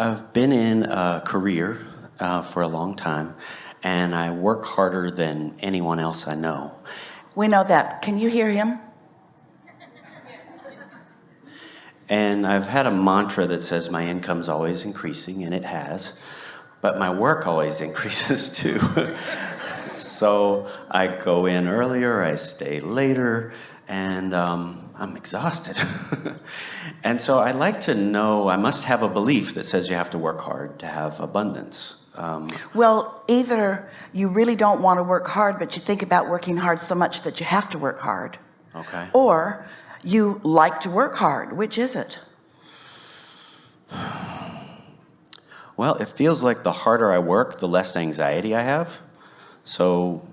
I've been in a career uh, for a long time and I work harder than anyone else I know. We know that. Can you hear him? And I've had a mantra that says my income's always increasing, and it has, but my work always increases too. so I go in earlier, I stay later, and um, I'm exhausted. and so I'd like to know, I must have a belief that says you have to work hard to have abundance. Um, well, either you really don't want to work hard, but you think about working hard so much that you have to work hard. Okay. Or you like to work hard. Which is it? Well, it feels like the harder I work, the less anxiety I have. So.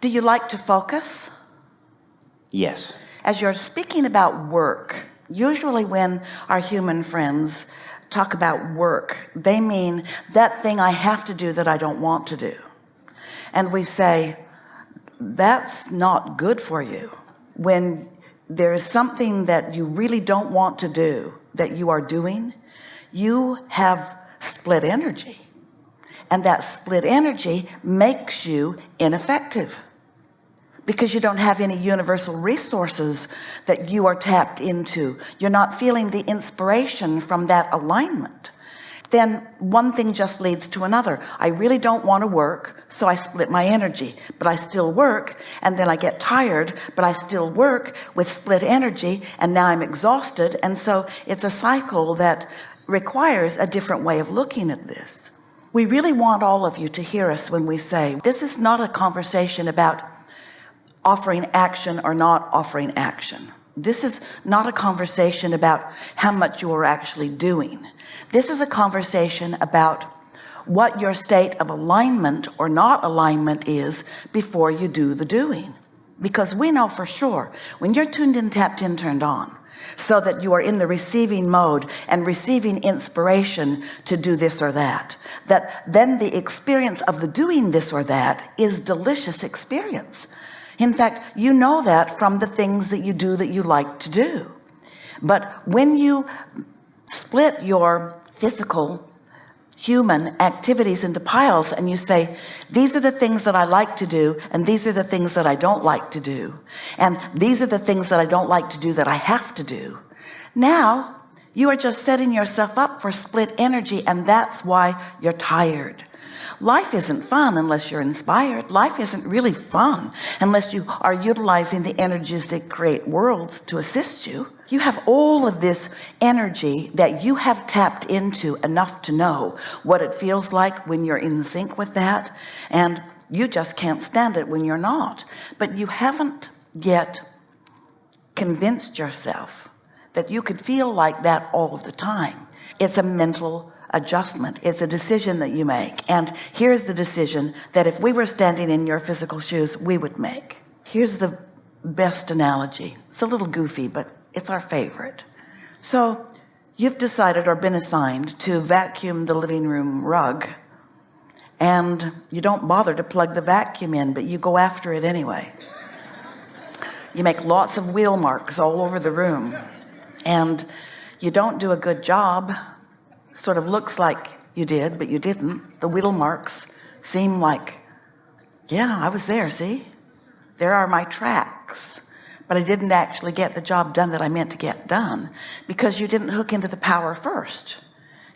Do you like to focus? Yes. As you're speaking about work, usually when our human friends talk about work, they mean that thing I have to do that I don't want to do. And we say, that's not good for you. When there is something that you really don't want to do that you are doing you have split energy and that split energy makes you ineffective because you don't have any universal resources that you are tapped into. You're not feeling the inspiration from that alignment. Then one thing just leads to another. I really don't want to work so I split my energy but I still work and then I get tired but I still work with split energy and now I'm exhausted and so it's a cycle that requires a different way of looking at this. We really want all of you to hear us when we say this is not a conversation about offering action or not offering action. This is not a conversation about how much you are actually doing. This is a conversation about what your state of alignment or not alignment is before you do the doing. Because we know for sure when you're tuned in tapped in turned on so that you are in the receiving mode and receiving inspiration to do this or that that then the experience of the doing this or that is delicious experience in fact you know that from the things that you do that you like to do. But when you split your physical human activities into piles and you say these are the things that I like to do and these are the things that I don't like to do and these are the things that I don't like to do that I have to do now you are just setting yourself up for split energy and that's why you're tired life isn't fun unless you're inspired. Life isn't really fun unless you are utilizing the energies that create worlds to assist you. You have all of this energy that you have tapped into enough to know what it feels like when you're in sync with that and you just can't stand it when you're not. But you haven't yet convinced yourself that you could feel like that all of the time. It's a mental adjustment. It's a decision that you make. And here's the decision that if we were standing in your physical shoes we would make. Here's the best analogy. It's a little goofy but it's our favorite. So you've decided or been assigned to vacuum the living room rug and you don't bother to plug the vacuum in but you go after it anyway. You make lots of wheel marks all over the room and you don't do a good job sort of looks like you did but you didn't. The wheel marks seem like yeah I was there see? There are my tracks. But I didn't actually get the job done that I meant to get done because you didn't hook into the power first.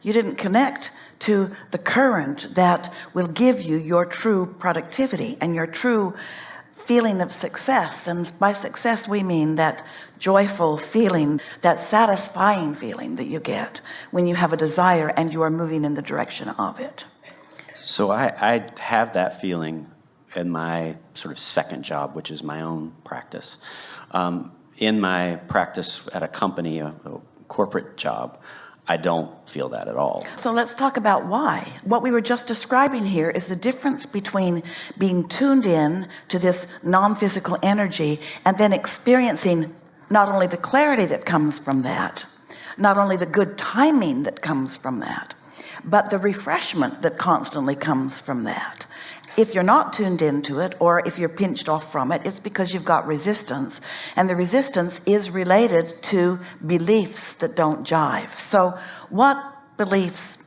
You didn't connect to the current that will give you your true productivity and your true feeling of success and by success we mean that joyful feeling that satisfying feeling that you get when you have a desire and you are moving in the direction of it. So I, I have that feeling in my sort of second job which is my own practice. Um, in my practice at a company a, a corporate job I don't feel that at all. So let's talk about why. What we were just describing here is the difference between being tuned in to this non-physical energy and then experiencing not only the clarity that comes from that not only the good timing that comes from that but the refreshment that constantly comes from that if you're not tuned into it or if you're pinched off from it it's because you've got resistance. And the resistance is related to beliefs that don't jive. So what beliefs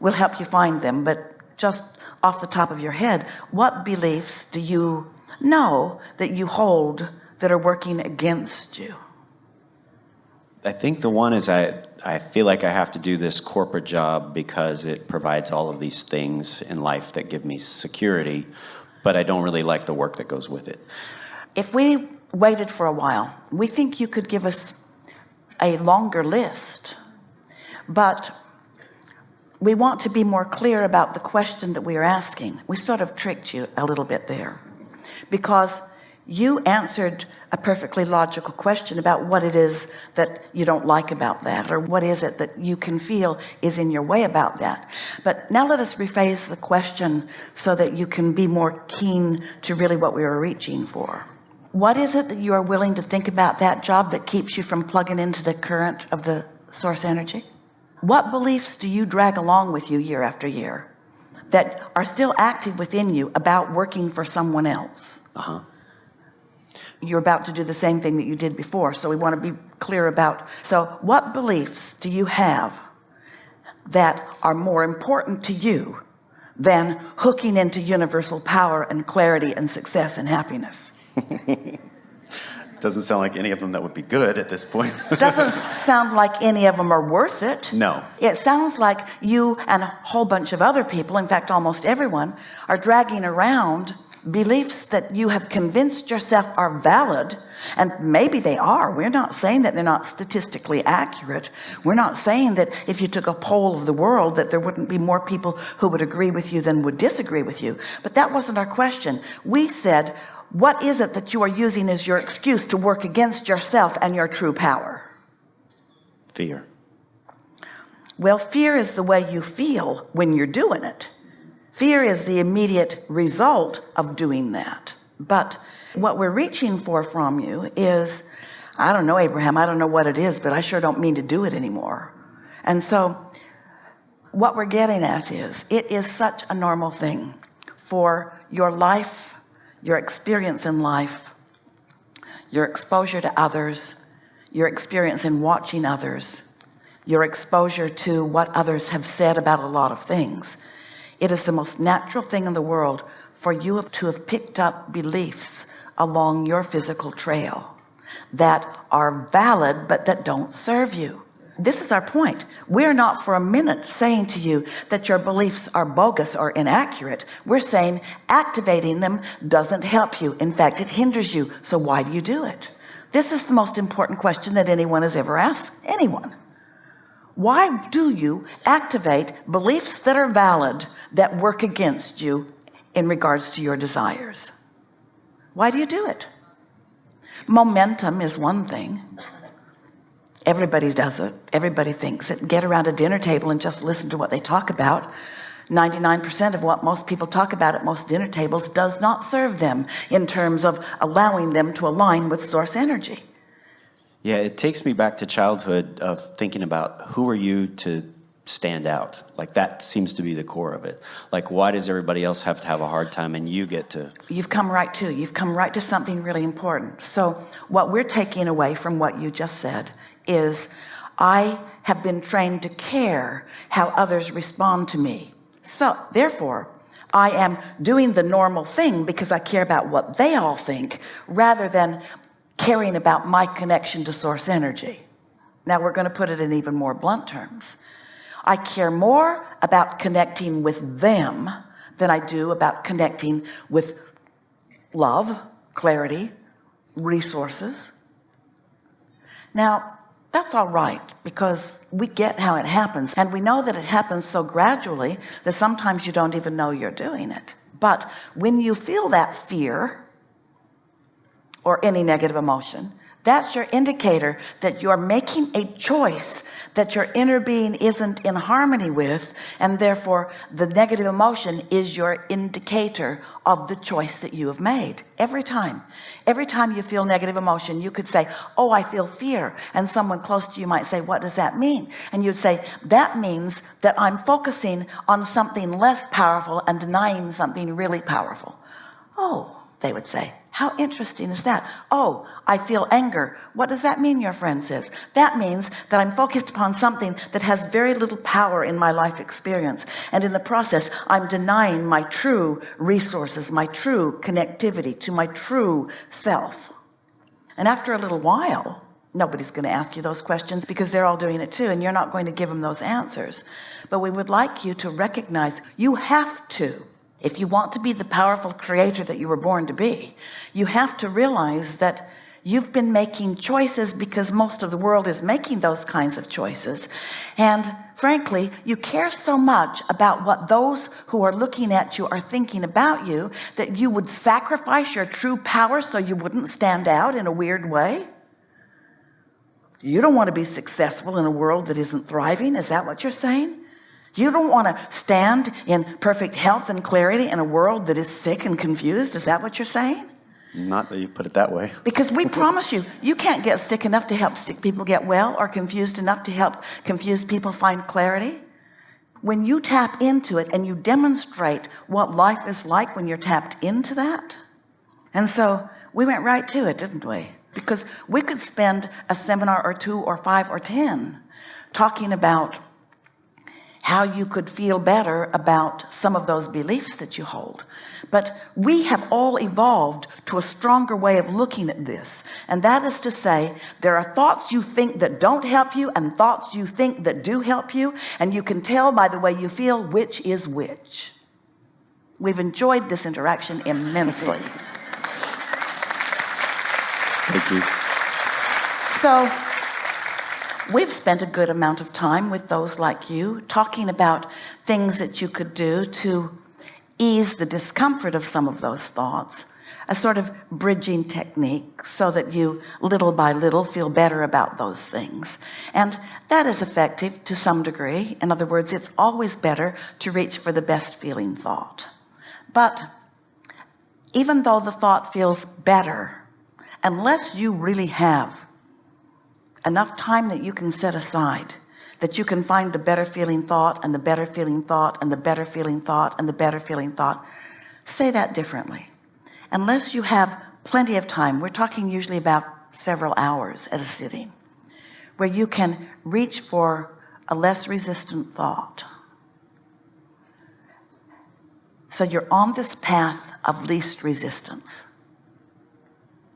will help you find them? But just off the top of your head what beliefs do you know that you hold that are working against you I think the one is I, I feel like I have to do this corporate job because it provides all of these things in life that give me security, but I don't really like the work that goes with it. if we waited for a while we think you could give us a longer list but we want to be more clear about the question that we are asking we sort of tricked you a little bit there because you answered a perfectly logical question about what it is that you don't like about that or what is it that you can feel is in your way about that. But now let us rephrase the question so that you can be more keen to really what we were reaching for. What is it that you are willing to think about that job that keeps you from plugging into the current of the source energy? What beliefs do you drag along with you year after year that are still active within you about working for someone else? Uh-huh. You're about to do the same thing that you did before so we want to be clear about so what beliefs do you have that are more important to you than hooking into universal power and clarity and success and happiness Doesn't sound like any of them that would be good at this point. doesn't sound like any of them are worth it no. it sounds like you and a whole bunch of other people in fact almost everyone are dragging around beliefs that you have convinced yourself are valid and maybe they are. We're not saying that they're not statistically accurate. We're not saying that if you took a poll of the world that there wouldn't be more people who would agree with you than would disagree with you. But that wasn't our question. We said what is it that you are using as your excuse to work against yourself and your true power? Fear. well fear is the way you feel when you're doing it fear is the immediate result of doing that. But what we're reaching for from you is I don't know Abraham I don't know what it is but I sure don't mean to do it anymore. And so what we're getting at is it is such a normal thing for your life your experience in life your exposure to others your experience in watching others your exposure to what others have said about a lot of things it is the most natural thing in the world for you to have picked up beliefs along your physical trail that are valid but that don't serve you. This is our point. We're not for a minute saying to you that your beliefs are bogus or inaccurate. We're saying activating them doesn't help you. In fact it hinders you. So why do you do it? This is the most important question that anyone has ever asked anyone why do you activate beliefs that are valid that work against you in regards to your desires? Why do you do it? Momentum is one thing. Everybody does it. Everybody thinks it. Get around a dinner table and just listen to what they talk about. 99% of what most people talk about at most dinner tables does not serve them in terms of allowing them to align with source energy Yeah, it takes me back to childhood of thinking about who are you to stand out? Like that seems to be the core of it. Like why does everybody else have to have a hard time and you get to you've come right to you've come right to something really important so what we're taking away from what you just said is I have been trained to care how others respond to me so therefore I am doing the normal thing because I care about what they all think rather than caring about my connection to source energy. Now we're going to put it in even more blunt terms. I care more about connecting with them than I do about connecting with love clarity resources. Now that's all right because we get how it happens and we know that it happens so gradually that sometimes you don't even know you're doing it. But when you feel that fear or any negative emotion. That's your indicator that you're making a choice that your inner being isn't in harmony with and therefore the negative emotion is your indicator of the choice that you have made. Every time. Every time you feel negative emotion you could say oh I feel fear. And someone close to you might say what does that mean? And you'd say that means that I'm focusing on something less powerful and denying something really powerful. Oh they would say. How interesting is that? Oh I feel anger. What does that mean your friend says? That means that I'm focused upon something that has very little power in my life experience. And in the process I'm denying my true resources my true connectivity to my true self. And after a little while nobody's going to ask you those questions because they're all doing it too and you're not going to give them those answers. But we would like you to recognize you have to if you want to be the powerful creator that you were born to be you have to realize that you've been making choices because most of the world is making those kinds of choices. And frankly you care so much about what those who are looking at you are thinking about you that you would sacrifice your true power so you wouldn't stand out in a weird way. You don't want to be successful in a world that isn't thriving. Is that what you're saying you don't want to stand in perfect health and clarity in a world that is sick and confused is that what you're saying? Not that you put it that way. Because we promise you you can't get sick enough to help sick people get well or confused enough to help confused people find clarity. When you tap into it and you demonstrate what life is like when you're tapped into that and so we went right to it didn't we? Because we could spend a seminar or two or five or ten talking about how you could feel better about some of those beliefs that you hold. But we have all evolved to a stronger way of looking at this. And that is to say there are thoughts you think that don't help you and thoughts you think that do help you. And you can tell by the way you feel which is which. We've enjoyed this interaction immensely. Thank you. So we've spent a good amount of time with those like you talking about things that you could do to ease the discomfort of some of those thoughts a sort of bridging technique so that you little by little feel better about those things. And that is effective to some degree. In other words it's always better to reach for the best feeling thought. But even though the thought feels better unless you really have enough time that you can set aside that you can find the better feeling thought and the better feeling thought and the better feeling thought and the better feeling thought. Say that differently. Unless you have plenty of time we're talking usually about several hours at a sitting where you can reach for a less resistant thought. So you're on this path of least resistance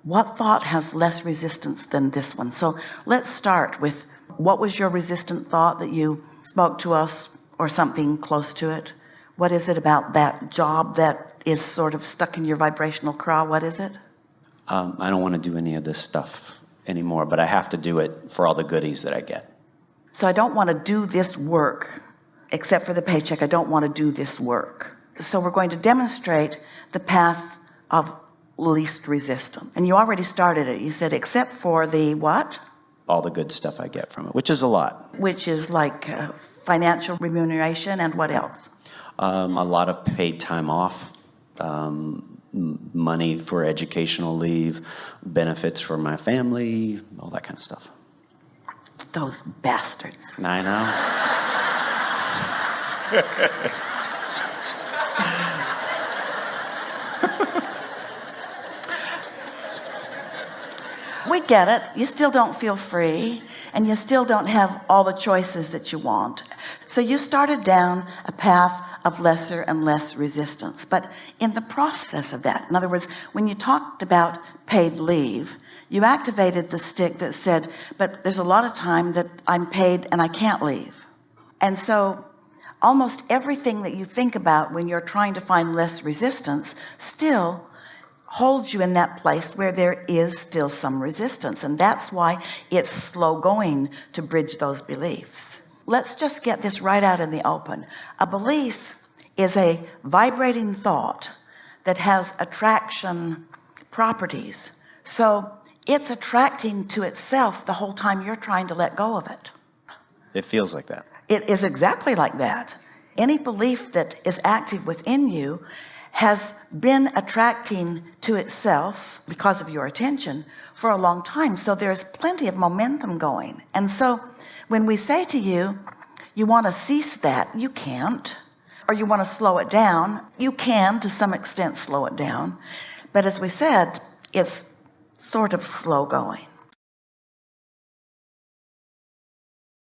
what thought has less resistance than this one? So let's start with what was your resistant thought that you spoke to us or something close to it? What is it about that job that is sort of stuck in your vibrational craw? What is it? Um, I don't want to do any of this stuff anymore but I have to do it for all the goodies that I get. So I don't want to do this work except for the paycheck. I don't want to do this work. So we're going to demonstrate the path of least resistance and you already started it. You said except for the what? All the good stuff I get from it which is a lot. Which is like uh, financial remuneration and what else? Um, a lot of paid time off um, money for educational leave benefits for my family all that kind of stuff. Those bastards. I know we get it you still don't feel free and you still don't have all the choices that you want. So you started down a path of lesser and less resistance. But in the process of that in other words when you talked about paid leave you activated the stick that said but there's a lot of time that I'm paid and I can't leave. And so almost everything that you think about when you're trying to find less resistance still holds you in that place where there is still some resistance. And that's why it's slow going to bridge those beliefs. Let's just get this right out in the open. A belief is a vibrating thought that has attraction properties. So it's attracting to itself the whole time you're trying to let go of it. It feels like that. It is exactly like that. Any belief that is active within you has been attracting to itself because of your attention for a long time. So there's plenty of momentum going. And so when we say to you you want to cease that you can't. Or you want to slow it down you can to some extent slow it down. But as we said it's sort of slow going